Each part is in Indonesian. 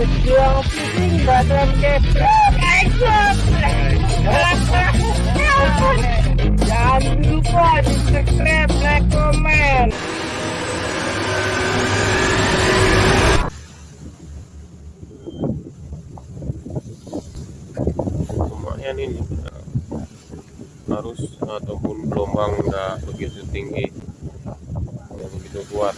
Pejuang pusing badan Jangan lupa di subscribe, like, komen lumayan ini arus ataupun gelombang nggak begitu tinggi nggak begitu kuat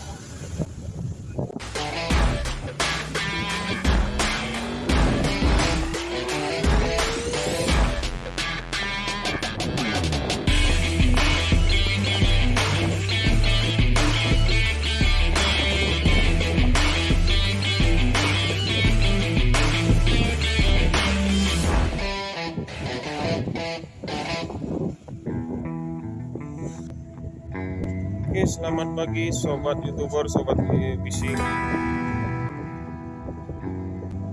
selamat pagi sobat youtuber, sobat fishing.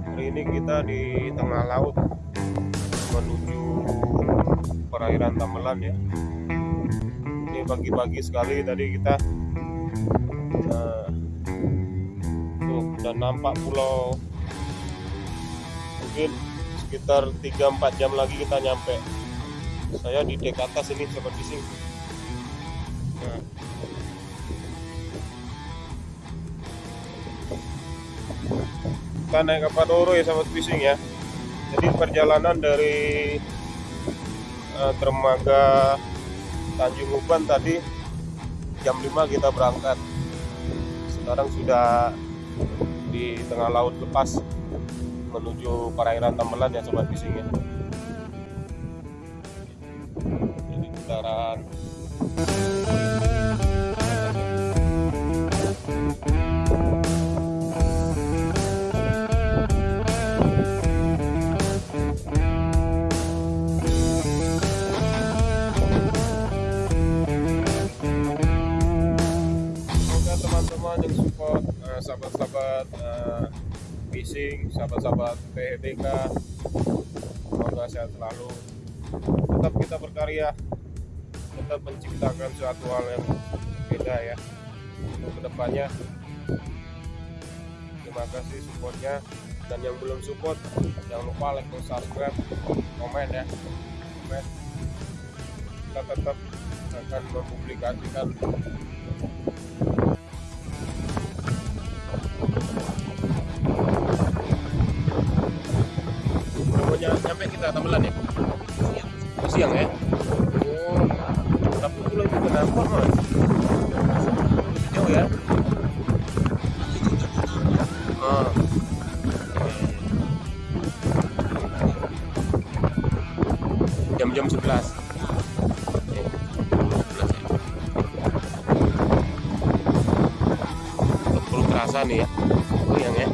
Hari ini kita di tengah laut menuju perairan Tamelan ya. Ini pagi-pagi sekali tadi kita uh, tuh udah nampak pulau mungkin sekitar 3-4 jam lagi kita nyampe. Saya di dek atas ini sobat fishing. Nah, kita naik kapal Doro ya sahabat fishing ya. Jadi perjalanan dari uh, Tanjung Uban tadi jam 5 kita berangkat. Sekarang sudah di tengah laut lepas menuju perairan Tamelan ya sobat fishing ya. Jadi putaran sahabat-sahabat uh, fishing sahabat-sahabat PHBK semoga sehat selalu. Tetap kita berkarya tetap menciptakan suatu hal yang beda ya untuk ke depannya. Terima kasih supportnya dan yang belum support jangan lupa like subscribe komen ya komen. Kita tetap akan mempublikasikan kita Tamelan ya? Siang. Siang ya? Oh, tapi pulau itu kenapa mas? Jauh ya? Ah. Jam-jam 11 Eh, 11 ya. Terasa nih ya Goyang ya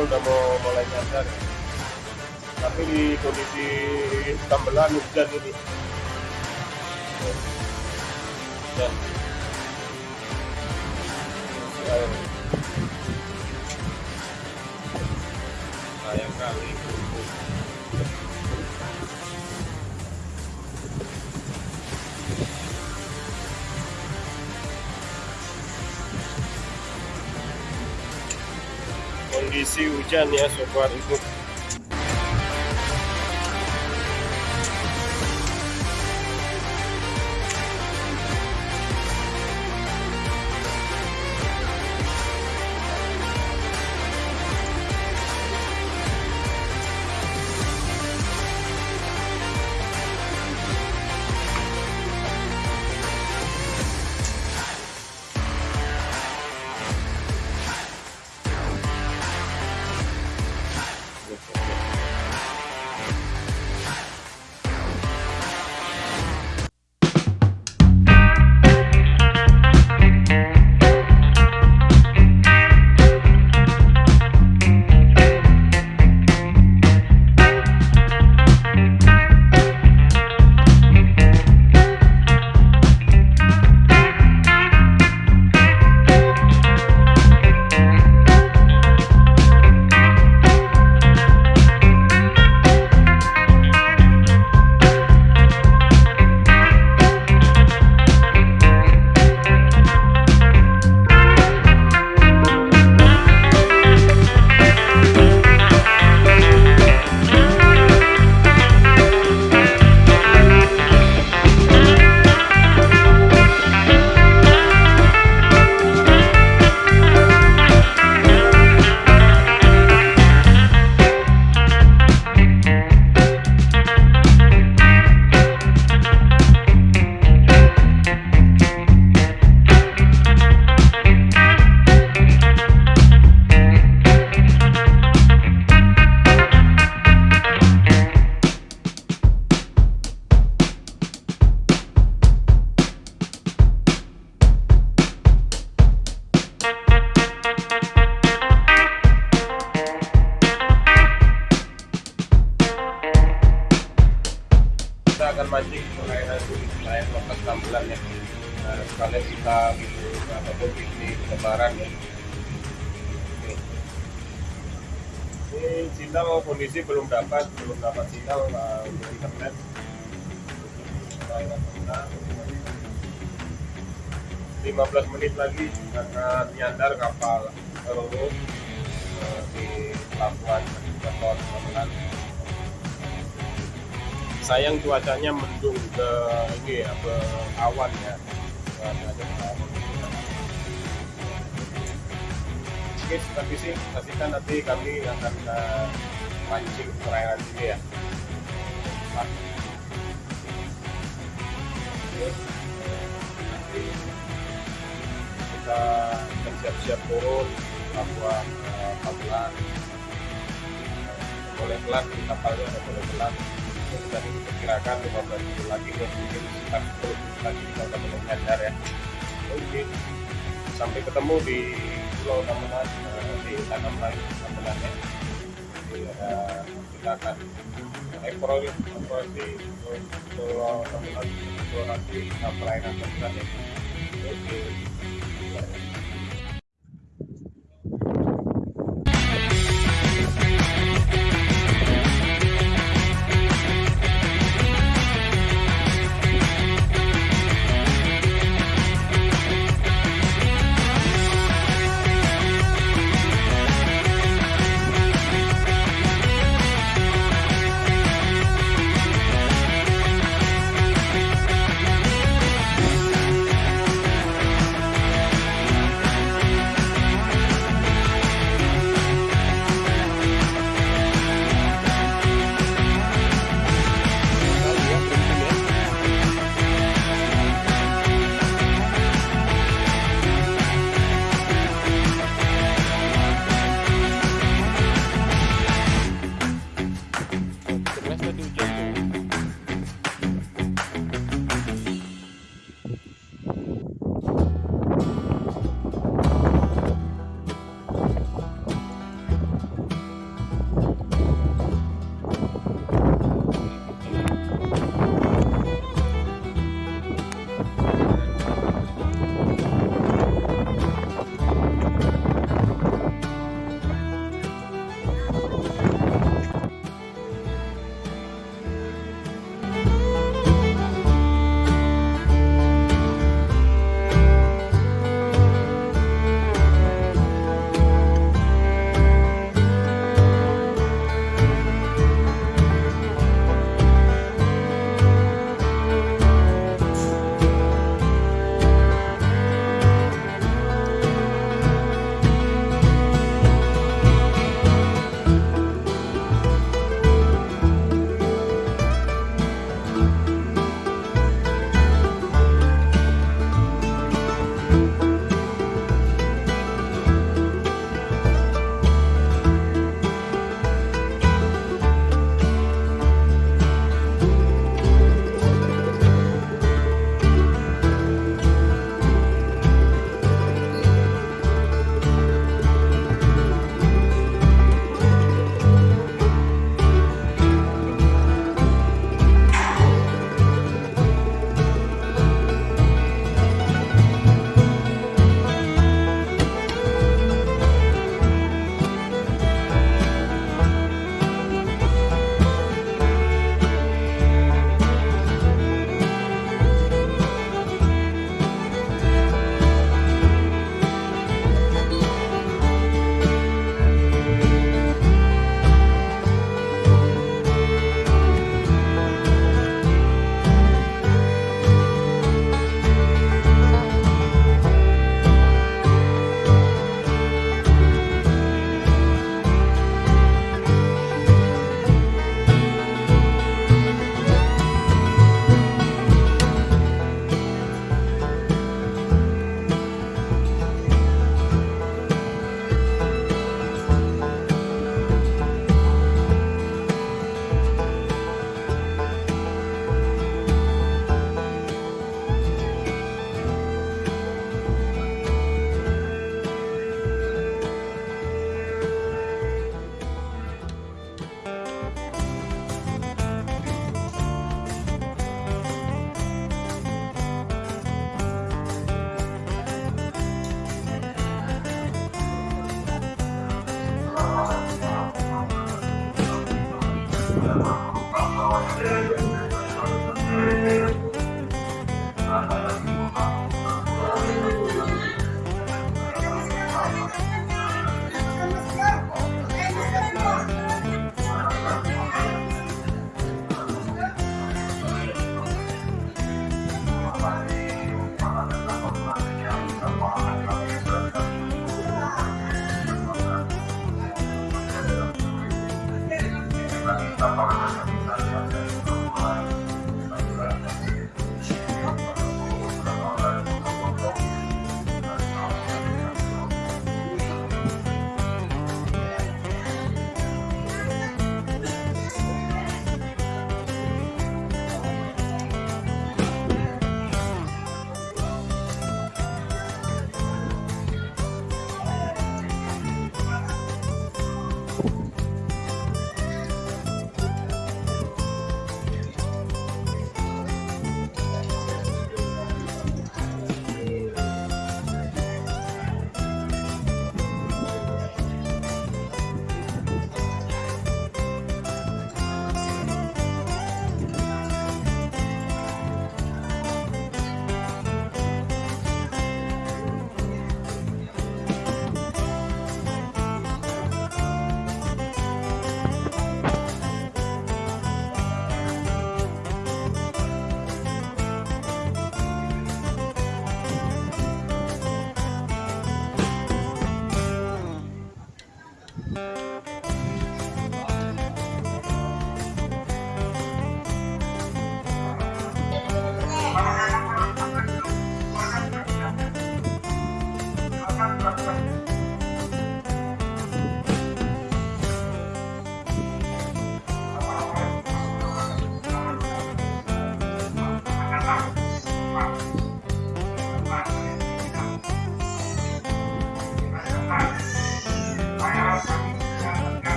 udah mau mulai nyasar ya. Tapi di kondisi tambelan hujan ini. Dan. Sayang kali. Hujan ya sobat untuk kita ini sinyal kondisi belum dapat belum dapat sinyal uh, internet Tengah. 15 menit lagi akan nyandar kapal Roro uh, di pelabuhan Kepulauan Tambelan sayang cuacanya mendung ke ini ya ke awan ya ke awan. Oke tapi sih pastikan nanti kami akan uh, mancing perairan sini ya. Nanti kita akan siap-siap turun pelabuhan uh, Pamulan boleh pelan di kapalnya ada boleh pelan. Dan diperkirakan 15 menit lagi dan mungkin sekitar 10 menit lagi kita udah mulai ya. Oke sampai ketemu di Pulau di Tanam ya Jadi, eh, kita akan eksplorasi eksplorasi Pulau Tamunan eksplorasi eh, pelayanan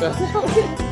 Mana mobilnya?